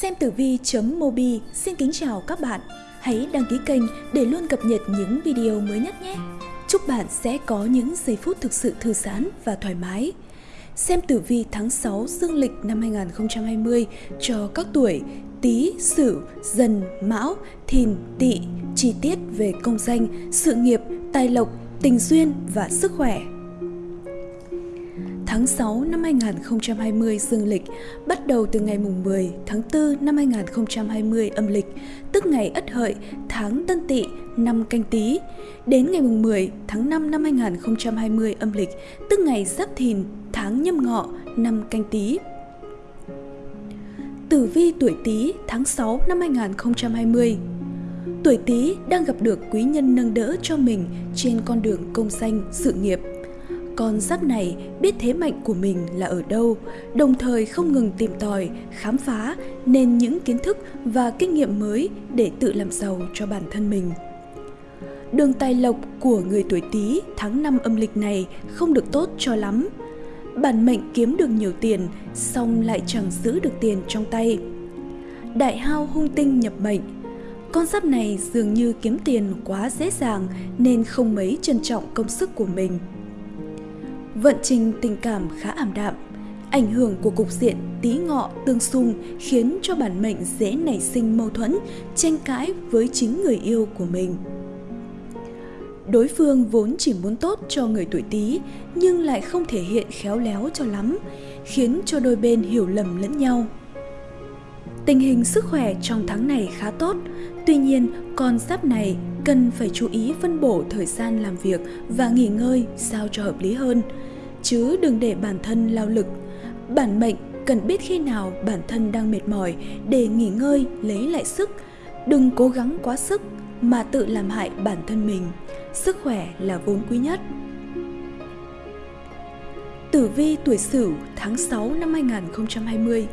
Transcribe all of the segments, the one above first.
Xem tử vi.mobi xin kính chào các bạn. Hãy đăng ký kênh để luôn cập nhật những video mới nhất nhé. Chúc bạn sẽ có những giây phút thực sự thư giãn và thoải mái. Xem tử vi tháng 6 dương lịch năm 2020 cho các tuổi Tý, Sửu, Dần, Mão, Thìn, Tỵ, chi tiết về công danh, sự nghiệp, tài lộc, tình duyên và sức khỏe tháng 6 năm 2020 dương lịch, bắt đầu từ ngày mùng 10 tháng 4 năm 2020 âm lịch, tức ngày Ất Hợi, tháng Tân Tỵ, năm Canh Tý, đến ngày mùng 10 tháng 5 năm 2020 âm lịch, tức ngày Giáp Thìn, tháng Nhâm Ngọ, năm Canh Tý. Tử vi tuổi Tý tháng 6 năm 2020 Tuổi Tý đang gặp được quý nhân nâng đỡ cho mình trên con đường công danh, sự nghiệp – con giáp này biết thế mạnh của mình là ở đâu, đồng thời không ngừng tìm tòi, khám phá nên những kiến thức và kinh nghiệm mới để tự làm giàu cho bản thân mình. Đường tài lộc của người tuổi Tý tháng 5 âm lịch này không được tốt cho lắm. Bản mệnh kiếm được nhiều tiền, song lại chẳng giữ được tiền trong tay. Đại hao hung tinh nhập mệnh, con giáp này dường như kiếm tiền quá dễ dàng nên không mấy trân trọng công sức của mình vận trình tình cảm khá ảm đạm. Ảnh hưởng của cục diện tí ngọ tương xung khiến cho bản mệnh dễ nảy sinh mâu thuẫn, tranh cãi với chính người yêu của mình. Đối phương vốn chỉ muốn tốt cho người tuổi Tý nhưng lại không thể hiện khéo léo cho lắm, khiến cho đôi bên hiểu lầm lẫn nhau. Tình hình sức khỏe trong tháng này khá tốt, tuy nhiên con giáp này cần phải chú ý phân bổ thời gian làm việc và nghỉ ngơi sao cho hợp lý hơn, chứ đừng để bản thân lao lực. Bản mệnh cần biết khi nào bản thân đang mệt mỏi để nghỉ ngơi lấy lại sức, đừng cố gắng quá sức mà tự làm hại bản thân mình. Sức khỏe là vốn quý nhất. Tử vi tuổi Sửu tháng 6 năm 2020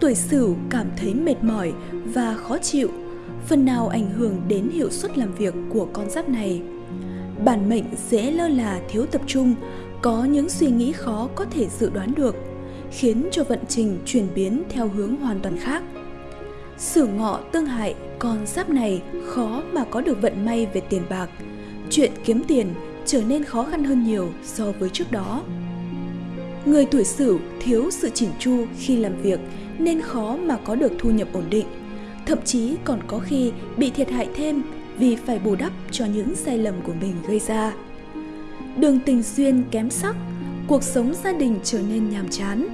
Tuổi Sửu cảm thấy mệt mỏi và khó chịu phần nào ảnh hưởng đến hiệu suất làm việc của con giáp này. Bản mệnh dễ lơ là thiếu tập trung, có những suy nghĩ khó có thể dự đoán được, khiến cho vận trình chuyển biến theo hướng hoàn toàn khác. Sử ngọ tương hại, con giáp này khó mà có được vận may về tiền bạc. Chuyện kiếm tiền trở nên khó khăn hơn nhiều so với trước đó. Người tuổi Sửu thiếu sự chỉn chu khi làm việc nên khó mà có được thu nhập ổn định thậm chí còn có khi bị thiệt hại thêm vì phải bù đắp cho những sai lầm của mình gây ra. Đường tình duyên kém sắc, cuộc sống gia đình trở nên nhàm chán,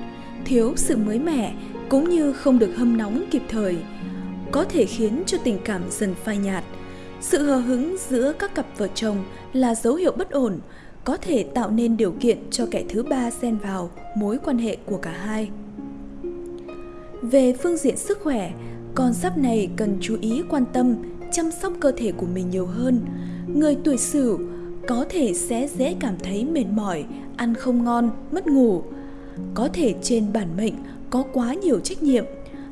thiếu sự mới mẻ cũng như không được hâm nóng kịp thời, có thể khiến cho tình cảm dần phai nhạt. Sự hờ hững giữa các cặp vợ chồng là dấu hiệu bất ổn, có thể tạo nên điều kiện cho kẻ thứ ba xen vào mối quan hệ của cả hai. Về phương diện sức khỏe, con giáp này cần chú ý quan tâm, chăm sóc cơ thể của mình nhiều hơn. Người tuổi Sửu có thể sẽ dễ cảm thấy mệt mỏi, ăn không ngon, mất ngủ. Có thể trên bản mệnh có quá nhiều trách nhiệm,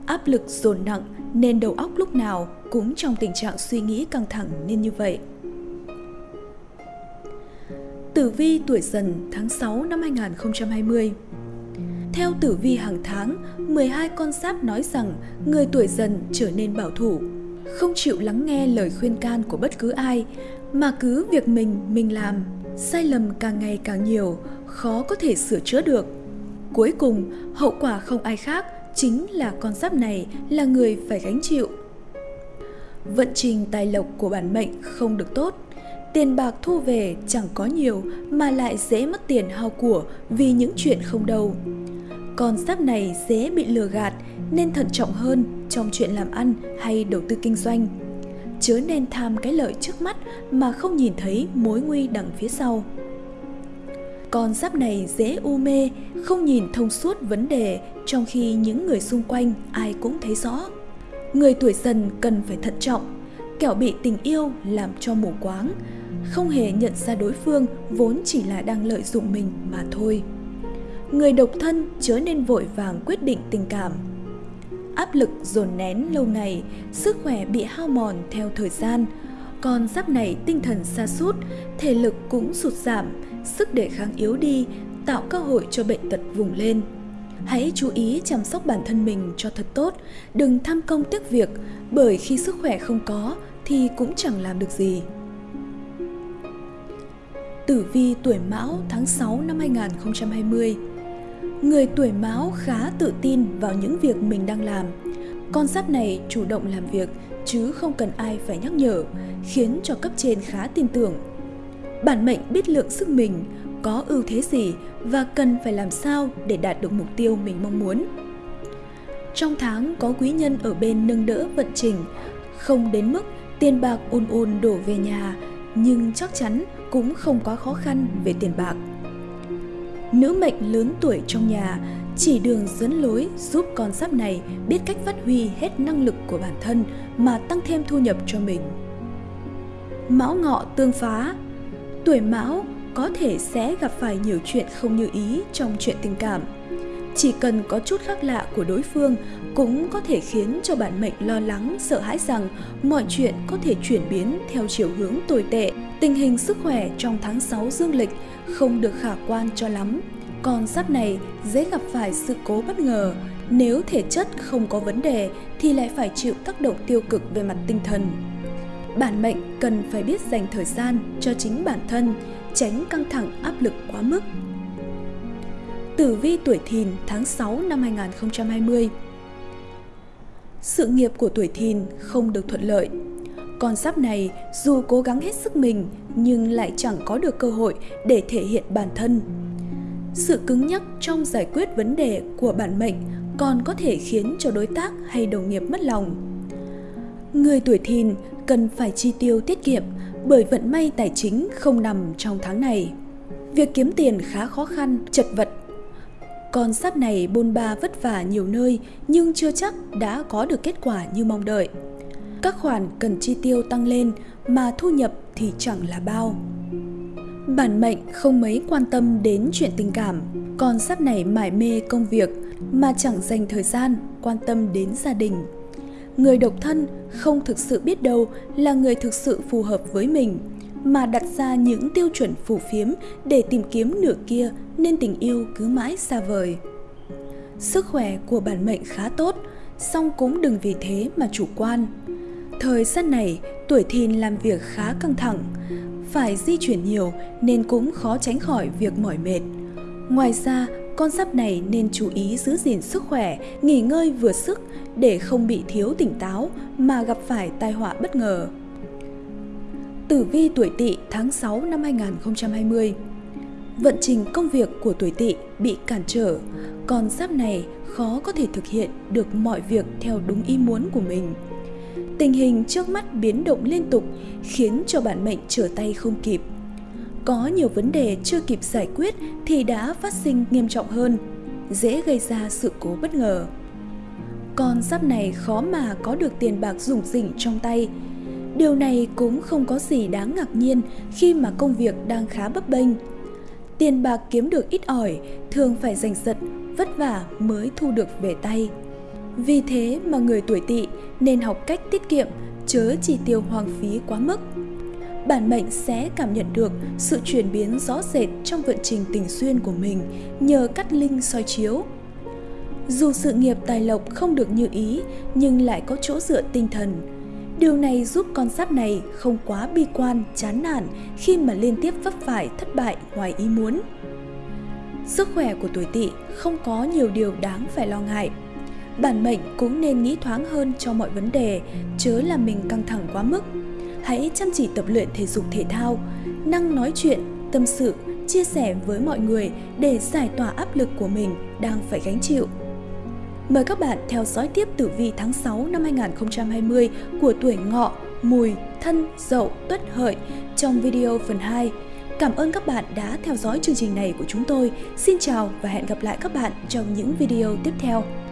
áp lực dồn nặng nên đầu óc lúc nào cũng trong tình trạng suy nghĩ căng thẳng nên như vậy. Tử vi tuổi dần tháng 6 năm 2020 theo tử vi hàng tháng, 12 con giáp nói rằng người tuổi dần trở nên bảo thủ, không chịu lắng nghe lời khuyên can của bất cứ ai, mà cứ việc mình mình làm, sai lầm càng ngày càng nhiều, khó có thể sửa chữa được. Cuối cùng, hậu quả không ai khác chính là con giáp này là người phải gánh chịu. Vận trình tài lộc của bản mệnh không được tốt, tiền bạc thu về chẳng có nhiều mà lại dễ mất tiền hao của vì những chuyện không đâu con giáp này dễ bị lừa gạt nên thận trọng hơn trong chuyện làm ăn hay đầu tư kinh doanh. Chớ nên tham cái lợi trước mắt mà không nhìn thấy mối nguy đằng phía sau. Con giáp này dễ u mê, không nhìn thông suốt vấn đề trong khi những người xung quanh ai cũng thấy rõ. Người tuổi dần cần phải thận trọng, kẻo bị tình yêu làm cho mù quáng, không hề nhận ra đối phương vốn chỉ là đang lợi dụng mình mà thôi người độc thân chớ nên vội vàng quyết định tình cảm. Áp lực dồn nén lâu ngày, sức khỏe bị hao mòn theo thời gian, còn giáp này tinh thần xa sút thể lực cũng sụt giảm, sức đề kháng yếu đi, tạo cơ hội cho bệnh tật vùng lên. Hãy chú ý chăm sóc bản thân mình cho thật tốt, đừng tham công tiếc việc, bởi khi sức khỏe không có thì cũng chẳng làm được gì. Tử vi tuổi Mão tháng 6 năm 2020 Người tuổi Mão khá tự tin vào những việc mình đang làm. Con giáp này chủ động làm việc chứ không cần ai phải nhắc nhở, khiến cho cấp trên khá tin tưởng. Bản mệnh biết lượng sức mình, có ưu thế gì và cần phải làm sao để đạt được mục tiêu mình mong muốn. Trong tháng có quý nhân ở bên nâng đỡ vận trình, không đến mức tiền bạc ồn ồn đổ về nhà, nhưng chắc chắn cũng không quá khó khăn về tiền bạc. Nữ mệnh lớn tuổi trong nhà chỉ đường dẫn lối giúp con giáp này biết cách phát huy hết năng lực của bản thân mà tăng thêm thu nhập cho mình. Mão ngọ tương phá, Tuổi mão có thể sẽ gặp phải nhiều chuyện không như ý trong chuyện tình cảm. Chỉ cần có chút khác lạ của đối phương cũng có thể khiến cho bản mệnh lo lắng, sợ hãi rằng mọi chuyện có thể chuyển biến theo chiều hướng tồi tệ. Tình hình sức khỏe trong tháng 6 dương lịch không được khả quan cho lắm. Con giáp này dễ gặp phải sự cố bất ngờ. Nếu thể chất không có vấn đề thì lại phải chịu tác động tiêu cực về mặt tinh thần. Bản mệnh cần phải biết dành thời gian cho chính bản thân, tránh căng thẳng áp lực quá mức. Tử vi tuổi thìn tháng 6 năm 2020 Sự nghiệp của tuổi thìn không được thuận lợi. Con giáp này dù cố gắng hết sức mình nhưng lại chẳng có được cơ hội để thể hiện bản thân. Sự cứng nhắc trong giải quyết vấn đề của bản mệnh còn có thể khiến cho đối tác hay đồng nghiệp mất lòng. Người tuổi thìn cần phải chi tiêu tiết kiệm bởi vận may tài chính không nằm trong tháng này. Việc kiếm tiền khá khó khăn, chật vật. Con sắp này bôn ba vất vả nhiều nơi nhưng chưa chắc đã có được kết quả như mong đợi. Các khoản cần chi tiêu tăng lên mà thu nhập thì chẳng là bao. Bản mệnh không mấy quan tâm đến chuyện tình cảm, con sắp này mải mê công việc mà chẳng dành thời gian quan tâm đến gia đình người độc thân không thực sự biết đâu là người thực sự phù hợp với mình mà đặt ra những tiêu chuẩn phù phiếm để tìm kiếm nửa kia nên tình yêu cứ mãi xa vời. Sức khỏe của bản mệnh khá tốt, song cũng đừng vì thế mà chủ quan. Thời gian này, tuổi thìn làm việc khá căng thẳng, phải di chuyển nhiều nên cũng khó tránh khỏi việc mỏi mệt. Ngoài ra, con giáp này nên chú ý giữ gìn sức khỏe, nghỉ ngơi vừa sức để không bị thiếu tỉnh táo mà gặp phải tai họa bất ngờ. Tử vi tuổi Tỵ tháng 6 năm 2020. Vận trình công việc của tuổi Tỵ bị cản trở, còn giáp này khó có thể thực hiện được mọi việc theo đúng ý muốn của mình. Tình hình trước mắt biến động liên tục khiến cho bản mệnh trở tay không kịp có nhiều vấn đề chưa kịp giải quyết thì đã phát sinh nghiêm trọng hơn, dễ gây ra sự cố bất ngờ. Con giáp này khó mà có được tiền bạc rủng rỉnh trong tay. Điều này cũng không có gì đáng ngạc nhiên khi mà công việc đang khá bấp bênh. Tiền bạc kiếm được ít ỏi, thường phải giành giật, vất vả mới thu được về tay. Vì thế mà người tuổi tỵ nên học cách tiết kiệm, chớ chỉ tiêu hoang phí quá mức bản mệnh sẽ cảm nhận được sự chuyển biến rõ rệt trong vận trình tình duyên của mình nhờ cắt linh soi chiếu. Dù sự nghiệp tài lộc không được như ý nhưng lại có chỗ dựa tinh thần. Điều này giúp con giáp này không quá bi quan, chán nản khi mà liên tiếp vấp phải thất bại ngoài ý muốn. Sức khỏe của tuổi tỵ không có nhiều điều đáng phải lo ngại. Bản mệnh cũng nên nghĩ thoáng hơn cho mọi vấn đề, chớ làm mình căng thẳng quá mức hãy chăm chỉ tập luyện thể dục thể thao, năng nói chuyện, tâm sự, chia sẻ với mọi người để giải tỏa áp lực của mình đang phải gánh chịu. Mời các bạn theo dõi tiếp tử vi tháng 6 năm 2020 của tuổi ngọ, mùi, thân, dậu, tuất hợi trong video phần 2. Cảm ơn các bạn đã theo dõi chương trình này của chúng tôi. Xin chào và hẹn gặp lại các bạn trong những video tiếp theo.